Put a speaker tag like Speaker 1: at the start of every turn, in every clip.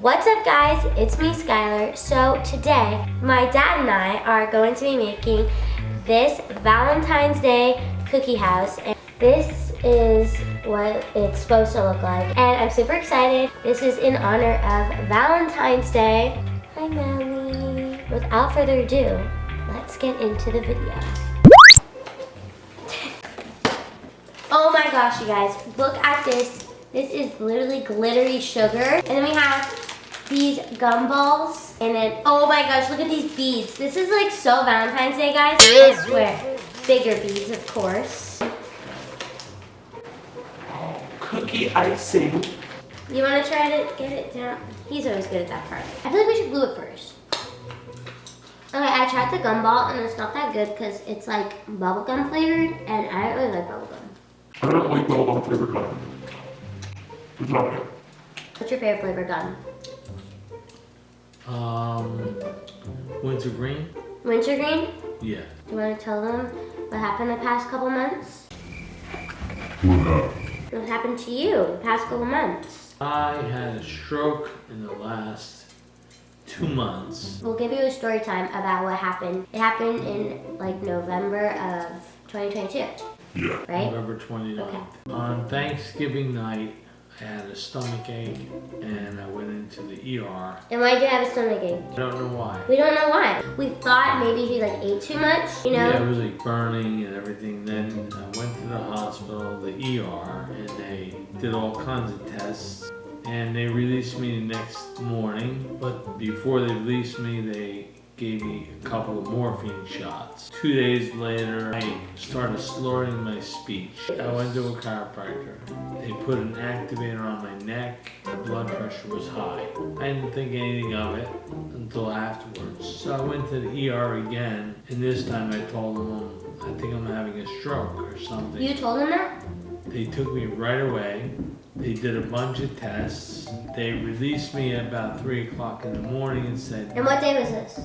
Speaker 1: What's up guys, it's me Skylar. So today, my dad and I are going to be making this Valentine's Day cookie house. And this is what it's supposed to look like. And I'm super excited. This is in honor of Valentine's Day. Hi Melly. Without further ado, let's get into the video. Oh my gosh, you guys, look at this. This is literally glittery sugar. And then we have these gumballs. And then, oh my gosh, look at these beads. This is like so Valentine's Day, guys. I swear. Bigger beads, of course.
Speaker 2: Oh, cookie icing.
Speaker 1: You want to try to get it down? He's always good at that part. I feel like we should glue it first. Okay, I tried the gumball and it's not that good because it's like bubblegum flavored and I don't really like bubblegum.
Speaker 2: I don't like bubblegum flavored gum. It's not good.
Speaker 1: What's your favorite flavor gum?
Speaker 3: Um, wintergreen?
Speaker 1: Wintergreen?
Speaker 3: Yeah.
Speaker 1: Do you want to tell them what happened the past couple months?
Speaker 2: What happened?
Speaker 1: What happened to you the past couple months?
Speaker 3: I had a stroke in the last two months.
Speaker 1: We'll give you a story time about what happened. It happened in like November of 2022,
Speaker 2: Yeah.
Speaker 1: right?
Speaker 3: November 29th.
Speaker 1: Okay.
Speaker 3: On Thanksgiving night, I had a stomach ache and I went into the ER.
Speaker 1: And why did you have a stomach ache?
Speaker 3: I don't know why.
Speaker 1: We don't know why. We thought maybe he like ate too much, you know?
Speaker 3: Yeah, it was like burning and everything. Then I went to the hospital, the ER, and they did all kinds of tests. And they released me the next morning. But before they released me, they gave me a couple of morphine shots. Two days later, I started slurring my speech. I went to a chiropractor. They put an activator on my neck. My blood pressure was high. I didn't think anything of it until afterwards. So I went to the ER again, and this time I told them I think I'm having a stroke or something.
Speaker 1: You told them that?
Speaker 3: They took me right away. They did a bunch of tests. They released me at about 3 o'clock in the morning and said,
Speaker 1: And what day was this?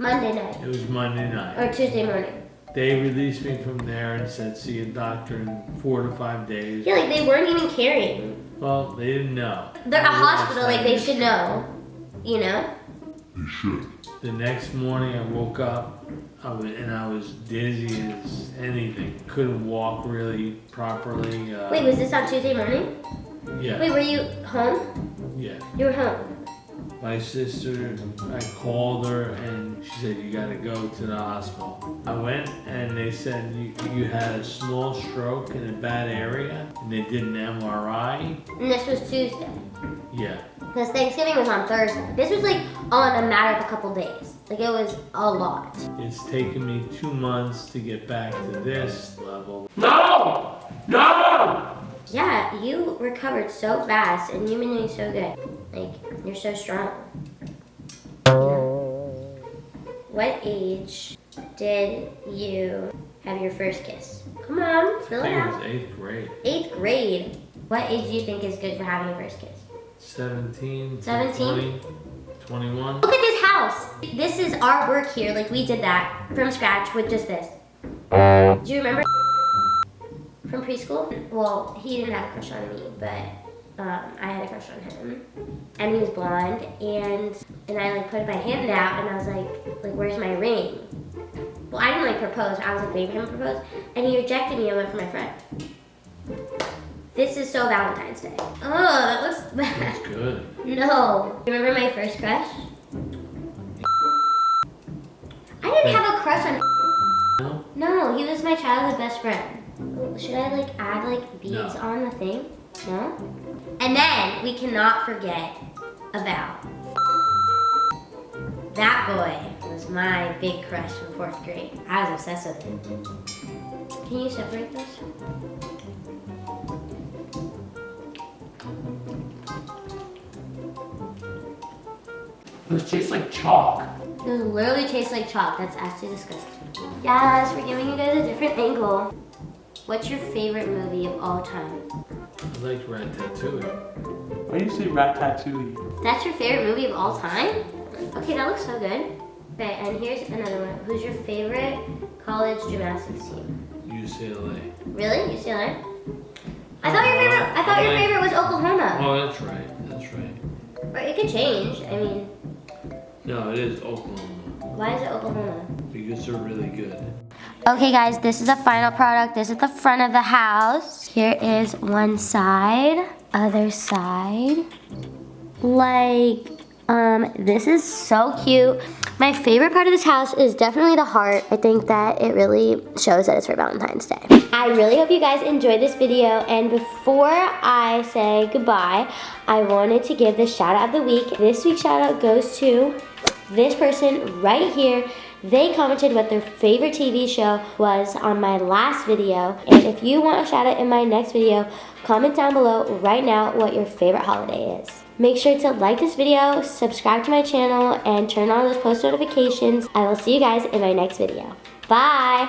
Speaker 1: Monday night
Speaker 3: it was Monday night.
Speaker 1: or Tuesday morning?
Speaker 3: They released me from there and said, see a doctor in four to five days.
Speaker 1: Yeah, like they weren't even caring.
Speaker 3: Well, they didn't know.
Speaker 1: They're a
Speaker 3: I realized
Speaker 1: hospital, like they should know. You know?
Speaker 2: You should.
Speaker 3: The next morning I woke up I was, and I was dizzy as anything. Couldn't walk really properly. Uh,
Speaker 1: Wait, was this on Tuesday morning?
Speaker 3: yeah,
Speaker 1: Wait, were you home?
Speaker 3: yeah.
Speaker 1: You were home.
Speaker 3: My sister, I called her and she said, you gotta go to the hospital. I went and they said, you, you had a small stroke in a bad area and they did an MRI.
Speaker 1: And this was Tuesday.
Speaker 3: Yeah,
Speaker 1: Because Thanksgiving was on Thursday. This was like on a matter of a couple days. Like it was a lot.
Speaker 3: it's taken me two months to get back to this level.
Speaker 2: No! No!
Speaker 1: Yeah, you recovered so fast and you've been doing so good. Like, you're so strong. What age did you have your first kiss? Come on,
Speaker 3: I
Speaker 1: fill it
Speaker 3: think it
Speaker 1: out.
Speaker 3: was eighth grade.
Speaker 1: Eighth grade. What age do you think is good for having your first kiss?
Speaker 3: 17,
Speaker 1: 17?
Speaker 3: 20, 21.
Speaker 1: Look at this house. This is our work here. Like we did that from scratch with just this. Do you remember from preschool? Well, he didn't have a crush on me, but um, I had a crush on him. And he was blonde, and and I like put my hand out, and I was like, like, where's my ring? Well, I didn't like propose. I was like for him propose, and he rejected me. I went for my friend. This is so Valentine's Day. Oh, that looks bad.
Speaker 3: That's good.
Speaker 1: No. Remember my first crush? I didn't have a crush on
Speaker 3: No?
Speaker 1: No, he was my childhood best friend. Should I like add like beads
Speaker 3: No.
Speaker 1: on the thing? No? And then we cannot forget about that boy was my big crush in fourth grade. I was obsessed with him. Can you separate those?
Speaker 2: This tastes like chalk.
Speaker 1: Those literally taste like chalk. That's actually disgusting. Yes, we're giving you guys a different angle. What's your favorite movie of all time?
Speaker 3: I liked Ratatouille.
Speaker 2: Why do you say ratatouille?
Speaker 1: That's your favorite movie of all time? Okay, that looks so good. Okay, and here's another one. Who's your favorite college gymnastics team?
Speaker 3: UCLA.
Speaker 1: Really? UCLA? I thought your favorite. I thought your uh, favorite was Oklahoma.
Speaker 3: Oh, that's right. That's right.
Speaker 1: Or it could change. I mean,
Speaker 3: No, it is Oklahoma
Speaker 1: why is it Oklahoma?
Speaker 3: because they're really good.
Speaker 1: Okay guys, this is the final product. This is the front of the house. Here is one side, other side. Like, um, this is so cute. My favorite part of this house is definitely the heart. I think that it really shows that it's for Valentine's Day. I really hope you guys enjoyed this video and before I say goodbye, I wanted to give the shout out of the week. This week's shout out goes to this person right here. They commented what their favorite TV show was on my last video. And if you want a shout out in my next video, comment down below right now what your favorite holiday is. Make sure to like this video, subscribe to my channel, and turn on those post notifications. I will see you guys in my next video. Bye!